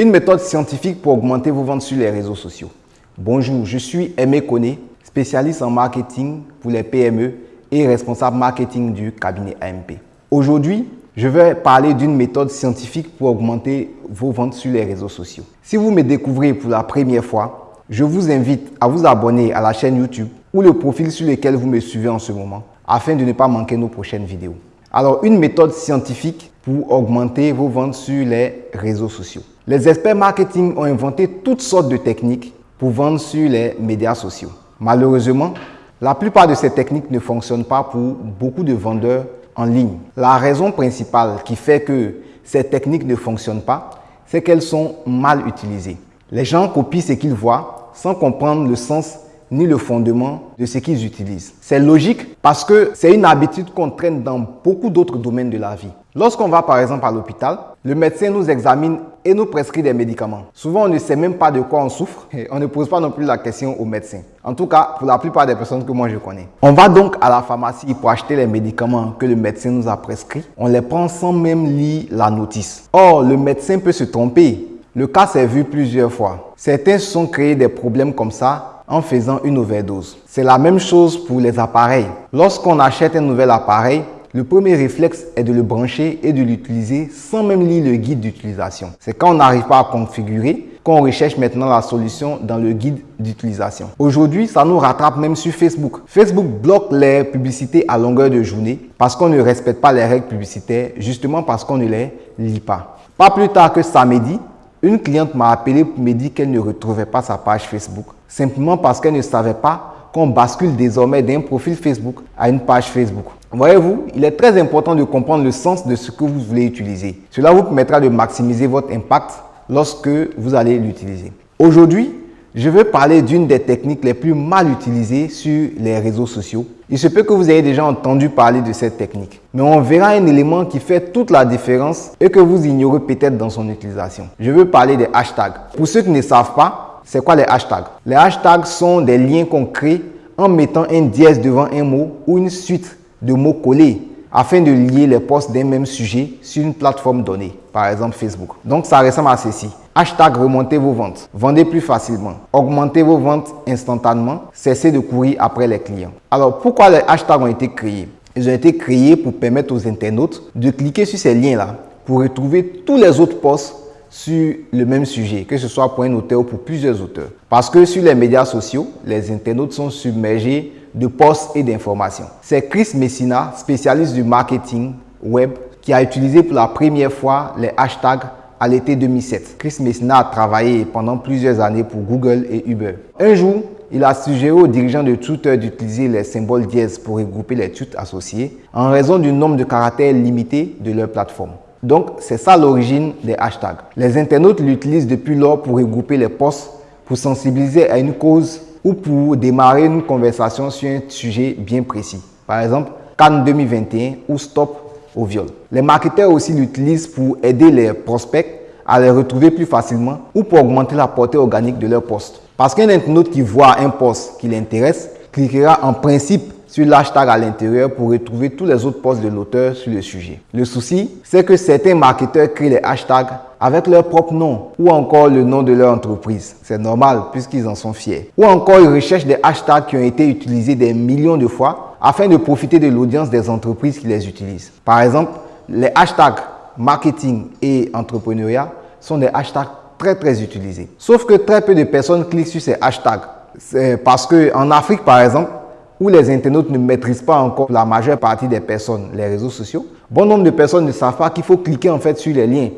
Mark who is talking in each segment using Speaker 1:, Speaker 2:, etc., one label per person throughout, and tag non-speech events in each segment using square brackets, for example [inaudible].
Speaker 1: Une méthode scientifique pour augmenter vos ventes sur les réseaux sociaux. Bonjour, je suis Aimé Koné, spécialiste en marketing pour les PME et responsable marketing du cabinet AMP. Aujourd'hui, je vais parler d'une méthode scientifique pour augmenter vos ventes sur les réseaux sociaux. Si vous me découvrez pour la première fois, je vous invite à vous abonner à la chaîne YouTube ou le profil sur lequel vous me suivez en ce moment afin de ne pas manquer nos prochaines vidéos. Alors, une méthode scientifique pour augmenter vos ventes sur les réseaux sociaux. Les experts marketing ont inventé toutes sortes de techniques pour vendre sur les médias sociaux. Malheureusement, la plupart de ces techniques ne fonctionnent pas pour beaucoup de vendeurs en ligne. La raison principale qui fait que ces techniques ne fonctionnent pas, c'est qu'elles sont mal utilisées. Les gens copient ce qu'ils voient sans comprendre le sens ni le fondement de ce qu'ils utilisent. C'est logique parce que c'est une habitude qu'on traîne dans beaucoup d'autres domaines de la vie. Lorsqu'on va par exemple à l'hôpital, le médecin nous examine et nous prescrit des médicaments. Souvent, on ne sait même pas de quoi on souffre et on ne pose pas non plus la question au médecin. En tout cas, pour la plupart des personnes que moi je connais. On va donc à la pharmacie pour acheter les médicaments que le médecin nous a prescrits. On les prend sans même lire la notice. Or, le médecin peut se tromper. Le cas s'est vu plusieurs fois. Certains se sont créés des problèmes comme ça en faisant une overdose. C'est la même chose pour les appareils. Lorsqu'on achète un nouvel appareil, le premier réflexe est de le brancher et de l'utiliser sans même lire le guide d'utilisation. C'est quand on n'arrive pas à configurer qu'on recherche maintenant la solution dans le guide d'utilisation. Aujourd'hui, ça nous rattrape même sur Facebook. Facebook bloque les publicités à longueur de journée parce qu'on ne respecte pas les règles publicitaires, justement parce qu'on ne les lit pas. Pas plus tard que samedi, une cliente m'a appelé pour me dire qu'elle ne retrouvait pas sa page Facebook, simplement parce qu'elle ne savait pas qu'on bascule désormais d'un profil Facebook à une page Facebook. Voyez-vous, il est très important de comprendre le sens de ce que vous voulez utiliser. Cela vous permettra de maximiser votre impact lorsque vous allez l'utiliser. Aujourd'hui, je vais parler d'une des techniques les plus mal utilisées sur les réseaux sociaux. Il se peut que vous ayez déjà entendu parler de cette technique, mais on verra un élément qui fait toute la différence et que vous ignorez peut-être dans son utilisation. Je veux parler des hashtags. Pour ceux qui ne savent pas, c'est quoi les hashtags? Les hashtags sont des liens qu'on crée en mettant un dièse devant un mot ou une suite de mots collés afin de lier les posts d'un même sujet sur une plateforme donnée, par exemple Facebook. Donc ça ressemble à ceci. Hashtag remontez vos ventes. Vendez plus facilement. Augmentez vos ventes instantanément. Cessez de courir après les clients. Alors pourquoi les hashtags ont été créés? Ils ont été créés pour permettre aux internautes de cliquer sur ces liens-là pour retrouver tous les autres posts sur le même sujet, que ce soit pour un auteur ou pour plusieurs auteurs. Parce que sur les médias sociaux, les internautes sont submergés de posts et d'informations. C'est Chris Messina, spécialiste du marketing web, qui a utilisé pour la première fois les hashtags à l'été 2007. Chris Messina a travaillé pendant plusieurs années pour Google et Uber. Un jour, il a suggéré aux dirigeants de Twitter d'utiliser les symboles dièse pour regrouper les tweets associés en raison du nombre de caractères limités de leur plateforme. Donc, c'est ça l'origine des hashtags. Les internautes l'utilisent depuis lors pour regrouper les posts, pour sensibiliser à une cause ou pour démarrer une conversation sur un sujet bien précis. Par exemple, Cannes 2021 ou Stop au viol. Les marketeurs aussi l'utilisent pour aider les prospects à les retrouver plus facilement ou pour augmenter la portée organique de leur poste. Parce qu'un internaute qui voit un poste qui l'intéresse cliquera en principe sur l'hashtag à l'intérieur pour retrouver tous les autres posts de l'auteur sur le sujet. Le souci, c'est que certains marketeurs créent les hashtags avec leur propre nom ou encore le nom de leur entreprise. C'est normal puisqu'ils en sont fiers. Ou encore ils recherchent des hashtags qui ont été utilisés des millions de fois afin de profiter de l'audience des entreprises qui les utilisent. Par exemple, les hashtags marketing et entrepreneuriat sont des hashtags très très utilisés. Sauf que très peu de personnes cliquent sur ces hashtags. C'est parce qu'en Afrique, par exemple, où les internautes ne maîtrisent pas encore la majeure partie des personnes, les réseaux sociaux, bon nombre de personnes ne savent pas qu'il faut cliquer en fait sur les liens.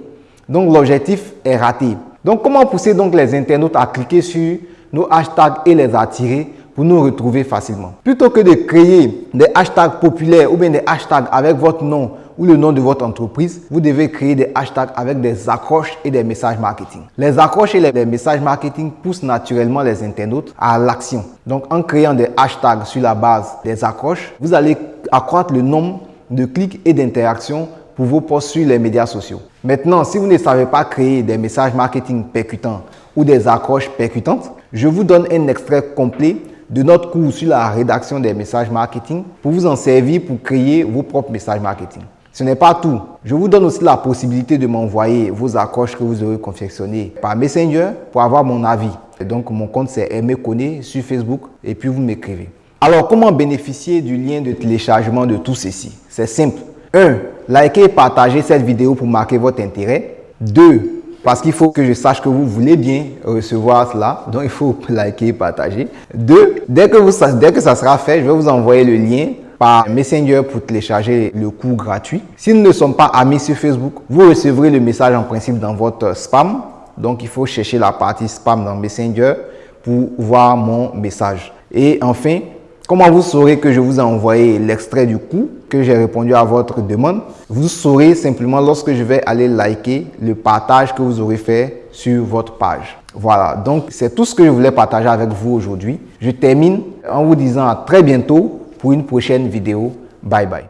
Speaker 1: Donc l'objectif est raté. Donc comment pousser donc les internautes à cliquer sur nos hashtags et les attirer pour nous retrouver facilement? Plutôt que de créer des hashtags populaires ou bien des hashtags avec votre nom ou le nom de votre entreprise, vous devez créer des hashtags avec des accroches et des messages marketing. Les accroches et les messages marketing poussent naturellement les internautes à l'action. Donc, en créant des hashtags sur la base des accroches, vous allez accroître le nombre de clics et d'interactions pour vos posts sur les médias sociaux. Maintenant, si vous ne savez pas créer des messages marketing percutants ou des accroches percutantes, je vous donne un extrait complet de notre cours sur la rédaction des messages marketing pour vous en servir pour créer vos propres messages marketing. Ce n'est pas tout. Je vous donne aussi la possibilité de m'envoyer vos accroches que vous aurez confectionnées par Messenger pour avoir mon avis. donc, mon compte c'est Aimé sur Facebook et puis vous m'écrivez. Alors, comment bénéficier du lien de téléchargement de tout ceci? C'est simple. 1. Likez et partagez cette vidéo pour marquer votre intérêt. 2. Parce qu'il faut que je sache que vous voulez bien recevoir cela. Donc, il faut [laughs] liker et partager. 2. Dès dès que ça sera fait, je vais vous envoyer le lien Messenger pour télécharger le cours gratuit. Si nous ne sommes pas amis sur Facebook, vous recevrez le message en principe dans votre spam. Donc, il faut chercher la partie spam dans Messenger pour voir mon message. Et enfin, Comment vous saurez que je vous ai envoyé l'extrait du coup, que j'ai répondu à votre demande? Vous saurez simplement lorsque je vais aller liker le partage que vous aurez fait sur votre page. Voilà, donc c'est tout ce que je voulais partager avec vous aujourd'hui. Je termine en vous disant à très bientôt pour une prochaine vidéo. Bye bye.